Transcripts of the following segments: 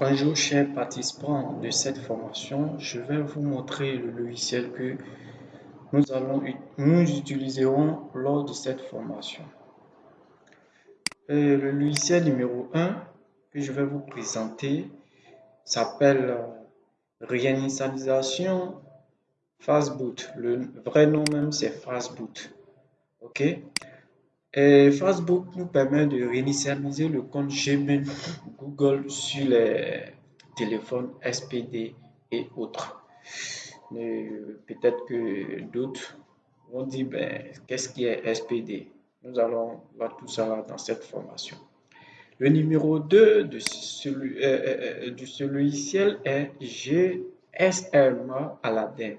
Bonjour chers participants de cette formation, je vais vous montrer le logiciel que nous, allons, nous utiliserons lors de cette formation. Euh, le logiciel numéro 1 que je vais vous présenter s'appelle euh, réinitialisation Fastboot. Le vrai nom même c'est Fastboot. Ok? Facebook nous permet de réinitialiser le compte Gmail Google sur les téléphones SPD et autres. Peut-être que d'autres vont dire, ben, qu'est-ce qui est SPD Nous allons voir tout ça dans cette formation. Le numéro 2 de celui, euh, euh, euh, ce logiciel est GSM Aladdin.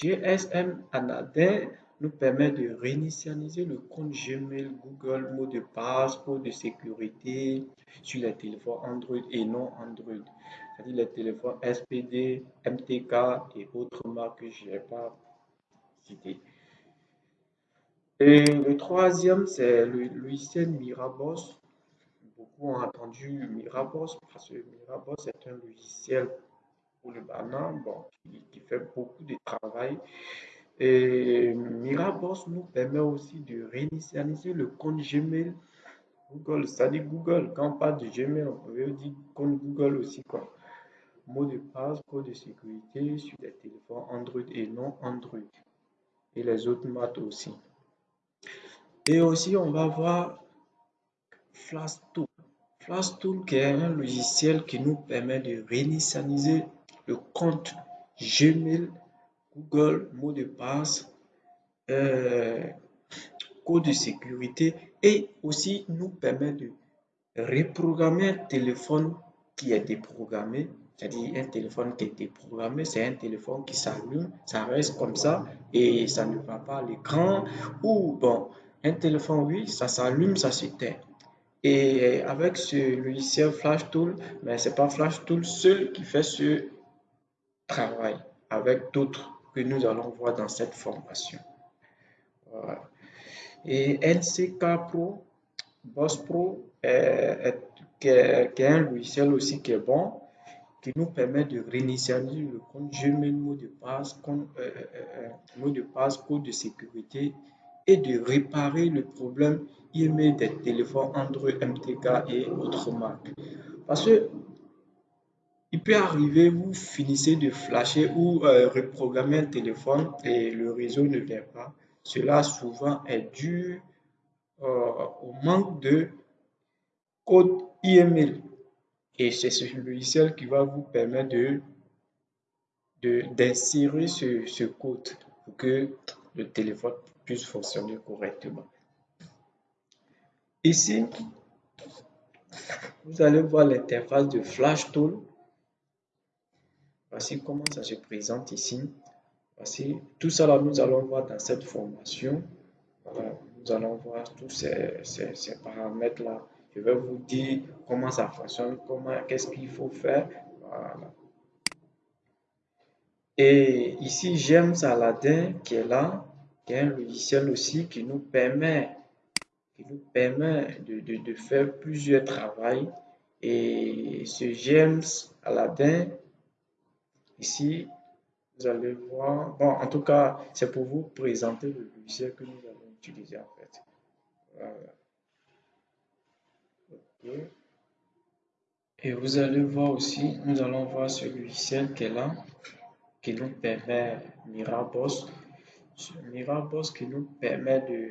GSM Aladdin nous permet de réinitialiser le compte Gmail, Google, mot de passe, code de sécurité sur les téléphones Android et non Android. C'est-à-dire les téléphones SPD, MTK et autres marques que je n'ai pas citées. Et le troisième, c'est le logiciel Miraboss. Beaucoup ont entendu Miraboss parce que Miraboss est un logiciel pour le banane bon, qui fait beaucoup de travail et Miraboss nous permet aussi de réinitialiser le compte Gmail Google. C'est-à-dire Google, quand on parle de Gmail, on peut dire compte Google aussi. Quoi. Mot de passe, code de sécurité sur les téléphones Android et non Android. Et les autres maths aussi. Et aussi, on va voir Flashtool. Flashtool qui est un logiciel qui nous permet de réinitialiser le compte Gmail Google, mot de passe, euh, code de sécurité et aussi nous permet de reprogrammer un téléphone qui est déprogrammé. C'est-à-dire un téléphone qui est déprogrammé, c'est un téléphone qui s'allume, ça reste comme ça et ça ne va pas à l'écran. Ou bon, un téléphone, oui, ça s'allume, ça s'éteint. Et avec ce logiciel Flash Tool, mais ce n'est pas Flash Tool seul qui fait ce travail avec d'autres que nous allons voir dans cette formation. Et NCK Pro, Boss Pro, est, un logiciel aussi qui est bon, qui nous permet de réinitialiser le compte Gmail, mot de passe, compte, euh, euh, euh, mot de passe, code de sécurité et de réparer le problème email des téléphones Android, MTK et autres marques. Parce que il peut arriver, vous finissez de flasher ou euh, reprogrammer un téléphone et le réseau ne vient pas. Cela souvent est dû euh, au manque de code IML. Et c'est ce logiciel qui va vous permettre de d'insérer ce, ce code pour que le téléphone puisse fonctionner correctement. Ici, vous allez voir l'interface de Flash Tool Voici comment ça se présente ici. Voici tout ça là, nous allons voir dans cette formation. nous allons voir tous ces, paramètres là. Je vais vous dire comment ça fonctionne, comment, qu'est-ce qu'il faut faire. Et ici, j'aime Saladin qui est là, qui est un logiciel aussi qui nous permet, qui nous permet de, de faire plusieurs travaux. Et ce James Aladdin Ici, vous allez voir, bon, en tout cas, c'est pour vous présenter le logiciel que nous allons utiliser en fait. Et vous allez voir aussi, nous allons voir ce logiciel qui est là, qui nous permet Miraboss. Miraboss qui nous permet de,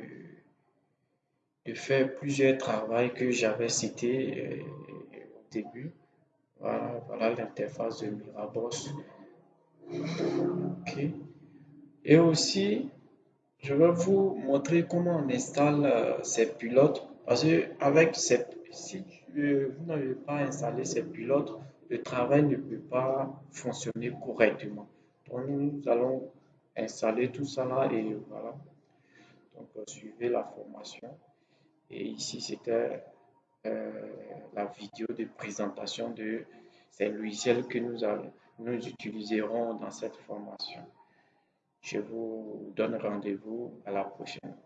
de faire plusieurs travaux que j'avais cités euh, au début. Voilà, voilà l'interface de Miraboss. Et aussi, je vais vous montrer comment on installe euh, ces pilotes. Parce que avec ces, si vous n'avez pas installé ces pilotes, le travail ne peut pas fonctionner correctement. Donc, nous allons installer tout ça là et voilà. Donc, euh, suivez la formation. Et ici, c'était euh, la vidéo de présentation de ces logiciels que nous allons nous utiliserons dans cette formation. Je vous donne rendez-vous à la prochaine.